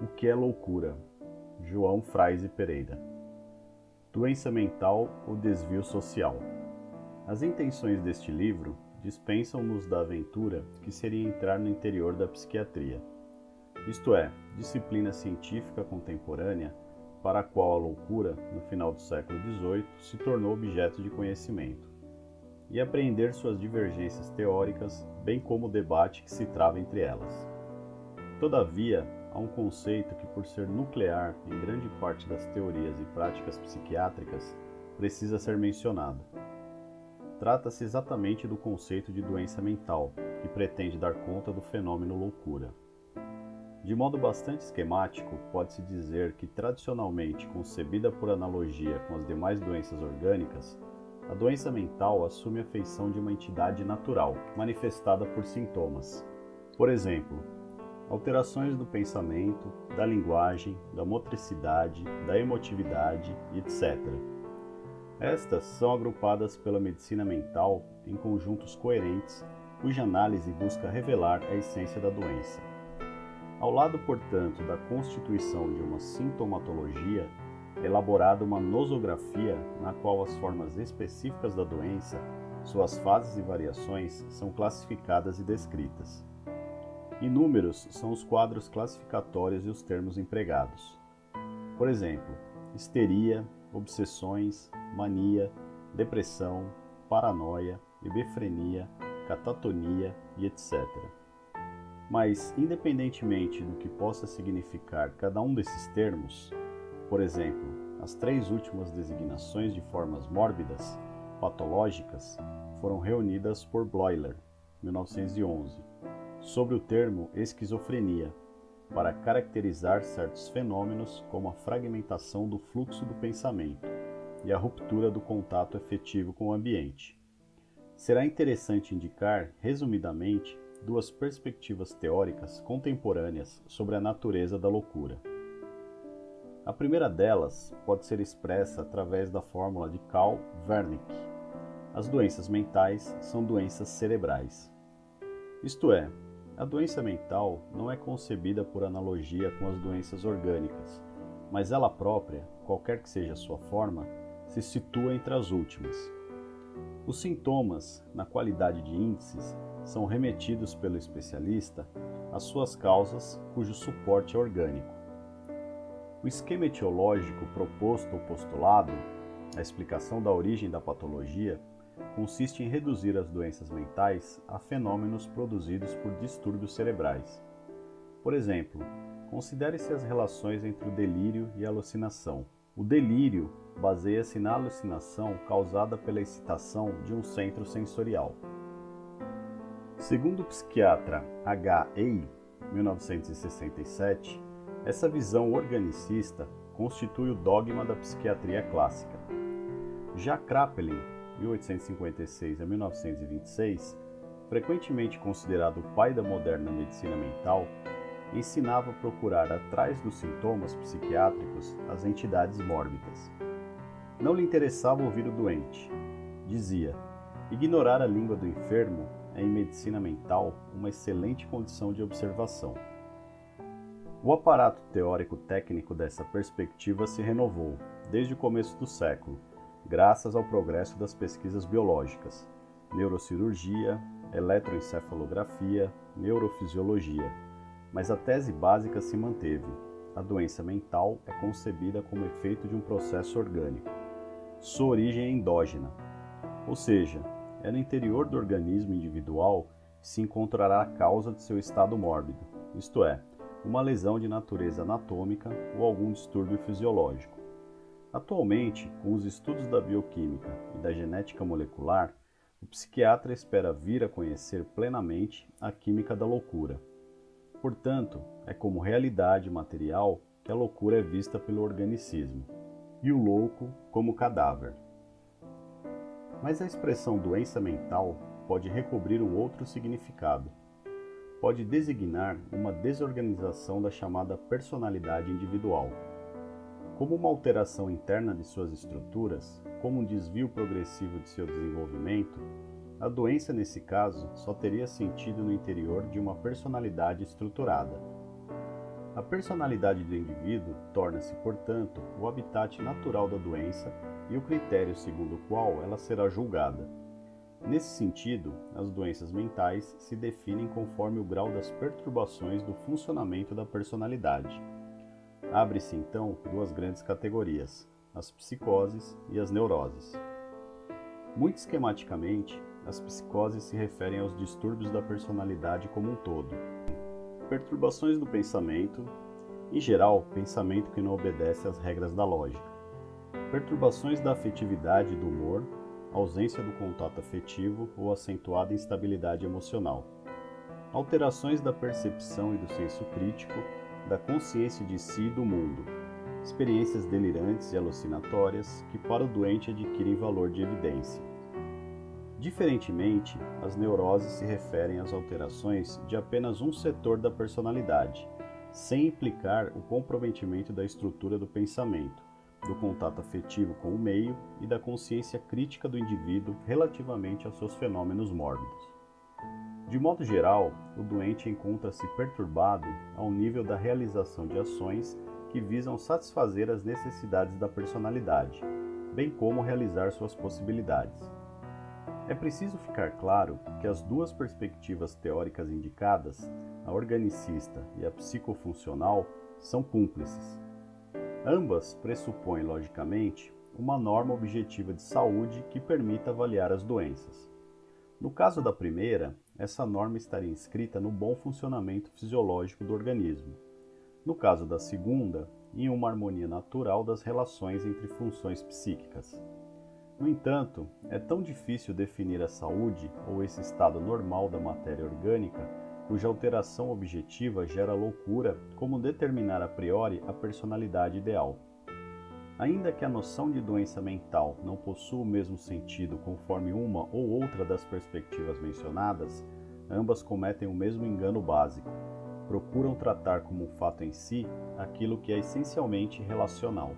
O que é loucura? João Fraise Pereira. Doença mental ou desvio social. As intenções deste livro dispensam-nos da aventura que seria entrar no interior da psiquiatria. Isto é, disciplina científica contemporânea para a qual a loucura, no final do século XVIII, se tornou objeto de conhecimento, e apreender suas divergências teóricas, bem como o debate que se trava entre elas. Todavia, há um conceito que, por ser nuclear em grande parte das teorias e práticas psiquiátricas, precisa ser mencionado. Trata-se exatamente do conceito de doença mental, que pretende dar conta do fenômeno loucura. De modo bastante esquemático, pode-se dizer que, tradicionalmente concebida por analogia com as demais doenças orgânicas, a doença mental assume a feição de uma entidade natural, manifestada por sintomas. Por exemplo, alterações do pensamento, da linguagem, da motricidade, da emotividade, etc. Estas são agrupadas pela medicina mental em conjuntos coerentes, cuja análise busca revelar a essência da doença. Ao lado, portanto, da constituição de uma sintomatologia, é elaborada uma nosografia na qual as formas específicas da doença, suas fases e variações são classificadas e descritas. Inúmeros são os quadros classificatórios e os termos empregados. Por exemplo, histeria, obsessões, mania, depressão, paranoia, hebefrenia, catatonia e etc. Mas, independentemente do que possa significar cada um desses termos, por exemplo, as três últimas designações de formas mórbidas, patológicas, foram reunidas por Bloiler, 1911 sobre o termo esquizofrenia, para caracterizar certos fenômenos como a fragmentação do fluxo do pensamento e a ruptura do contato efetivo com o ambiente. Será interessante indicar, resumidamente, duas perspectivas teóricas contemporâneas sobre a natureza da loucura. A primeira delas pode ser expressa através da fórmula de Karl Wernicke. As doenças mentais são doenças cerebrais. Isto é, a doença mental não é concebida por analogia com as doenças orgânicas, mas ela própria, qualquer que seja a sua forma, se situa entre as últimas. Os sintomas, na qualidade de índices, são remetidos pelo especialista às suas causas cujo suporte é orgânico. O esquema etiológico proposto ou postulado, a explicação da origem da patologia, consiste em reduzir as doenças mentais a fenômenos produzidos por distúrbios cerebrais. Por exemplo, considere-se as relações entre o delírio e a alucinação. O delírio baseia-se na alucinação causada pela excitação de um centro sensorial. Segundo o psiquiatra H. Ei, 1967, essa visão organicista constitui o dogma da psiquiatria clássica. Já Kraepelin 1856 a 1926, frequentemente considerado o pai da moderna medicina mental, ensinava a procurar atrás dos sintomas psiquiátricos as entidades mórbidas. Não lhe interessava ouvir o doente. Dizia: ignorar a língua do enfermo é, em medicina mental, uma excelente condição de observação. O aparato teórico-técnico dessa perspectiva se renovou desde o começo do século graças ao progresso das pesquisas biológicas, neurocirurgia, eletroencefalografia, neurofisiologia. Mas a tese básica se manteve. A doença mental é concebida como efeito de um processo orgânico. Sua origem é endógena, ou seja, é no interior do organismo individual que se encontrará a causa de seu estado mórbido, isto é, uma lesão de natureza anatômica ou algum distúrbio fisiológico. Atualmente, com os estudos da bioquímica e da genética molecular, o psiquiatra espera vir a conhecer plenamente a química da loucura. Portanto, é como realidade material que a loucura é vista pelo organicismo, e o louco como cadáver. Mas a expressão doença mental pode recobrir um outro significado. Pode designar uma desorganização da chamada personalidade individual como uma alteração interna de suas estruturas, como um desvio progressivo de seu desenvolvimento, a doença nesse caso só teria sentido no interior de uma personalidade estruturada. A personalidade do indivíduo torna-se, portanto, o habitat natural da doença e o critério segundo o qual ela será julgada. Nesse sentido, as doenças mentais se definem conforme o grau das perturbações do funcionamento da personalidade. Abre-se então duas grandes categorias, as psicoses e as neuroses. Muito esquematicamente, as psicoses se referem aos distúrbios da personalidade como um todo. Perturbações do pensamento, em geral, pensamento que não obedece às regras da lógica. Perturbações da afetividade e do humor, ausência do contato afetivo ou acentuada instabilidade emocional. Alterações da percepção e do senso crítico, da consciência de si e do mundo. Experiências delirantes e alucinatórias que para o doente adquirem valor de evidência. Diferentemente, as neuroses se referem às alterações de apenas um setor da personalidade, sem implicar o comprometimento da estrutura do pensamento, do contato afetivo com o meio e da consciência crítica do indivíduo relativamente aos seus fenômenos mórbidos. De modo geral, o doente encontra-se perturbado ao nível da realização de ações que visam satisfazer as necessidades da personalidade, bem como realizar suas possibilidades. É preciso ficar claro que as duas perspectivas teóricas indicadas, a organicista e a psicofuncional, são cúmplices. Ambas pressupõem, logicamente, uma norma objetiva de saúde que permita avaliar as doenças. No caso da primeira, essa norma estaria inscrita no bom funcionamento fisiológico do organismo. No caso da segunda, em uma harmonia natural das relações entre funções psíquicas. No entanto, é tão difícil definir a saúde ou esse estado normal da matéria orgânica, cuja alteração objetiva gera loucura, como determinar a priori a personalidade ideal. Ainda que a noção de doença mental não possua o mesmo sentido conforme uma ou outra das perspectivas mencionadas, ambas cometem o mesmo engano básico. Procuram tratar como um fato em si aquilo que é essencialmente relacional.